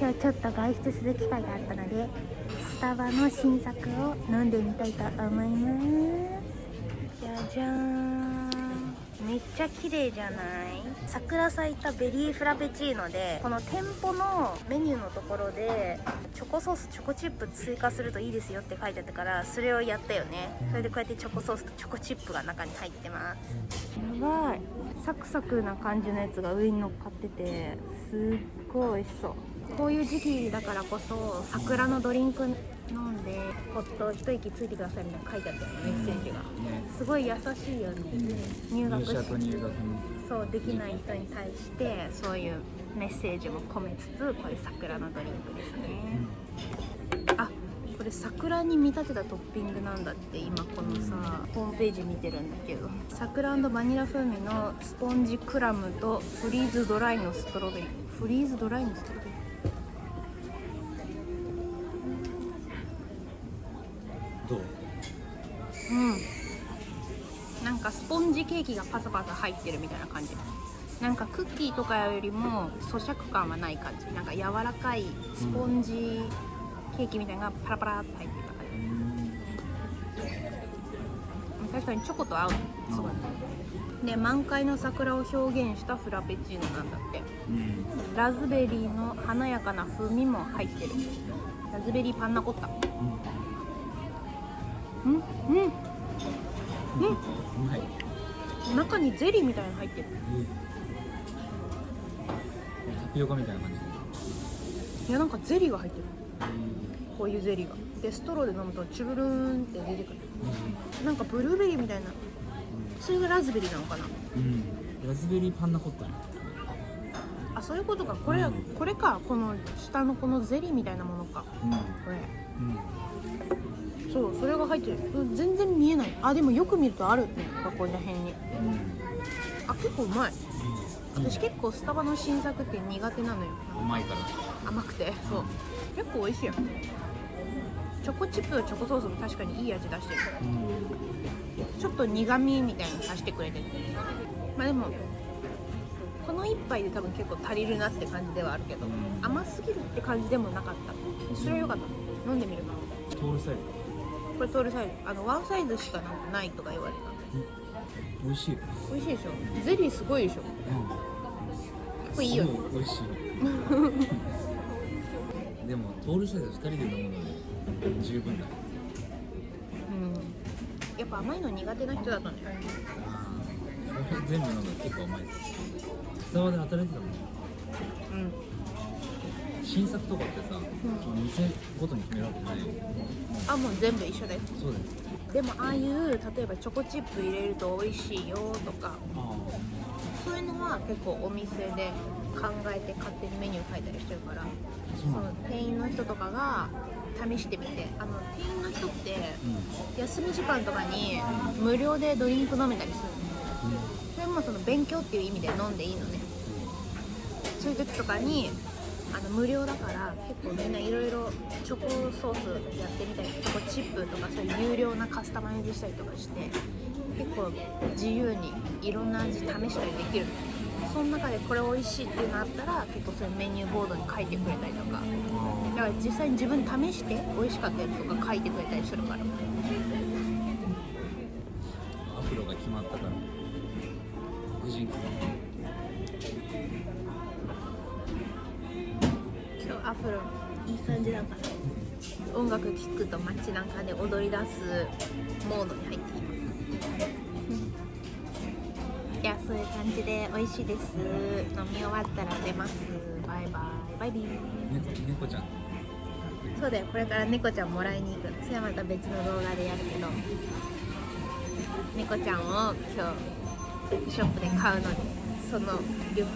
今日ちょっと外出する機会があったのでスタバの新作を飲んでみたいと思いますじゃじゃーんめっちゃ綺麗じゃない？桜咲いたベリーフラペチーノでこの店舗のメニューのところでチョコソースチョコチップ追加するといいですよって書いてあったからそれをやったよね。それでこうやってチョコソースとチョコチップが中に入ってます。やばい。サクサクな感じのやつが上に乗っかっててすっごい美味しそうこういう時期だからこそ桜のドリンク飲んでほっと一息ついてくださいみたいな書いてあったよねメッセージが。ねすごい優しいよね。入学し入学のそうできない人に対してそういうメッセージも込めつつこういう桜のドリンクですね。あこれ桜に見立てたトッピングなんだって今このさホームページ見てるんだけど。桜バニラ風味のスポンジクラムとフリーズドライのストロベリー。フリーズドライのストロベリー？どううん。なんかスポンジケーキがパサパサ入ってるみたいな感じ。なんかクッキーとかよりも咀嚼感はない感じ。なんか柔らかいスポンジケーキみたいなのがパラパラって入ってる感じ。確かにチョコと合う。すごいで満開の桜を表現したフラペチーノなんだって。うん。ラズベリーの華やかな風味も入ってる。ラズベリーパンナコッタ。うんうんうん。うまい中にゼリーみたいなの入ってる。タピオカみたいな感じいやなんかゼリーが入ってる。こういうゼリーが。でストローで飲むとチュルルーンって出てくる。なんかブルーベリーみたいな。それがラズベリーなのかな。うん、うん、ラズベリーパンナコッタね。あそういうことか。これ、うん。これか。この下のこのゼリーみたいなものか。うん。これ。うんそうそれが入ってる。うん全然見えない。あでもよく見るとある。ねここら辺に。あ結構うまい。うん。私結構スタバの新作って苦手なのよ。うまいから。甘くて。そう。結構美味しいよ。チョコチップとチョコソースも確かにいい味出してる。うん。ちょっと苦味みたいなの足してくれててまあでもこの一杯で多分結構足りるなって感じではあるけどうん。甘すぎるって感じでもなかった。それは良かった。飲んでみるなトールサイこれトールサイズあのワンサイズしかなん。かないとか言われたズ美味しい。美味しいでしょ。ゼリーすごいでしょ。結構いいよね美味しい。でもトールサイズ2人で飲むので十分だ。うん。やっぱ甘いの苦手な人だとね。これ全部飲むの結構甘い。スタバで働いてたもんうん新作とかってさ、店ごとに決めるわけないよあもう全部一緒ですそうだよでもああいう例えばチョコチップ入れると美味しいよとかあそういうのは結構お店で考えて勝手にメニュー書いたりしてるからあその店員の人とかが試してみてあの店員の人って休み時間とかに無料でドリンク飲めたりするの。それもその勉強っていう意味で飲んでいいのね。そういう時とかにあの無料だから結構みんないろいろチョコソースやってみたりチョコチップとかそういう有料なカスタマイズしたりとかして結構自由にいろんな味試したりできる。その中でこれ美味しいっていうのあったら結構そういうメニューボードに書いてくれたりとか。だから実際に自分試して美味しかったやつとか書いてくれたりするから。アフロが決まったから黒人アフロいい感じだから音楽聴くと街中で踊り出すモードに入っていますいやそういう感じで美味しいです飲み終わったら出ますバイバイバイビー猫猫ちゃん。そうだよこれから猫ちゃんもらいに行くのそれはまた別の動画でやるけど。猫ちゃんを今日ショップで買うのでそのリュック